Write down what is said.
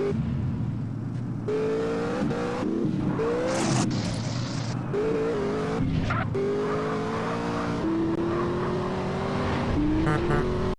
you.